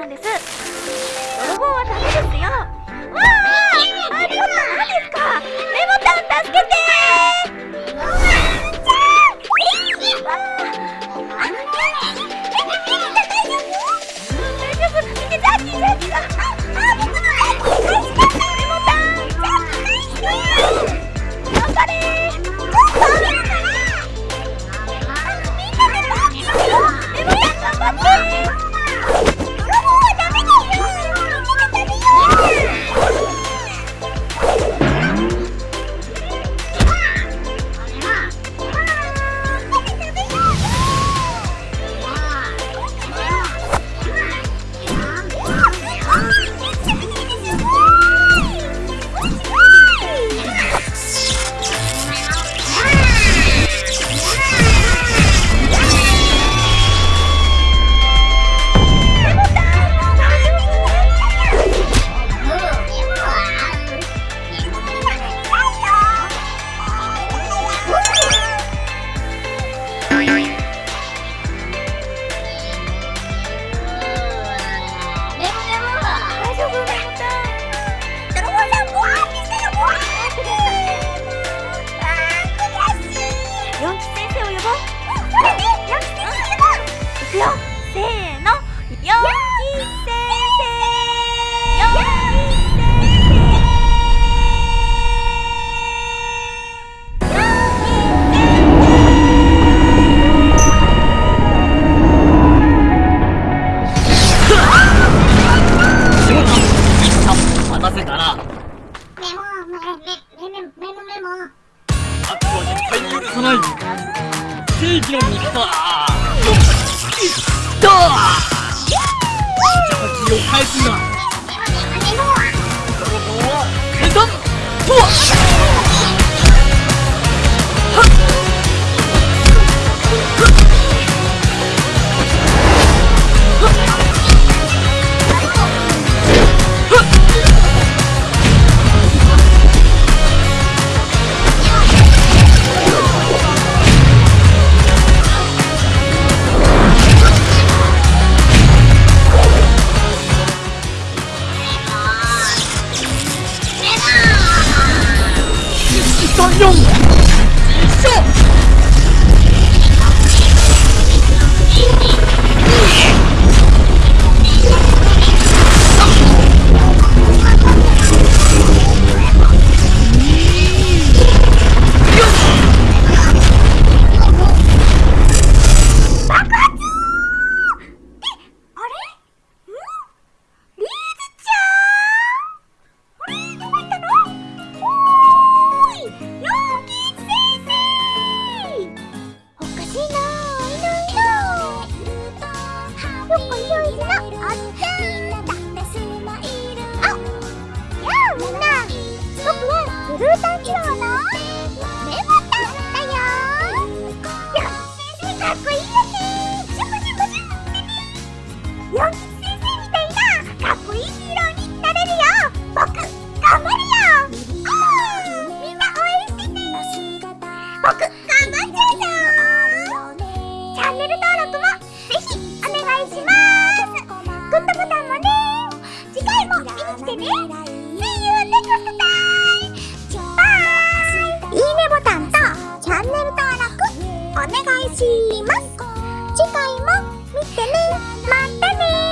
なんです。泥棒はダメですよ。メモメメメメメモ。あとは絶対許さない。正義の味方。シ你ー。ね。イいいねボタンとチャンネル登録お願いします。次回も見てね。またね。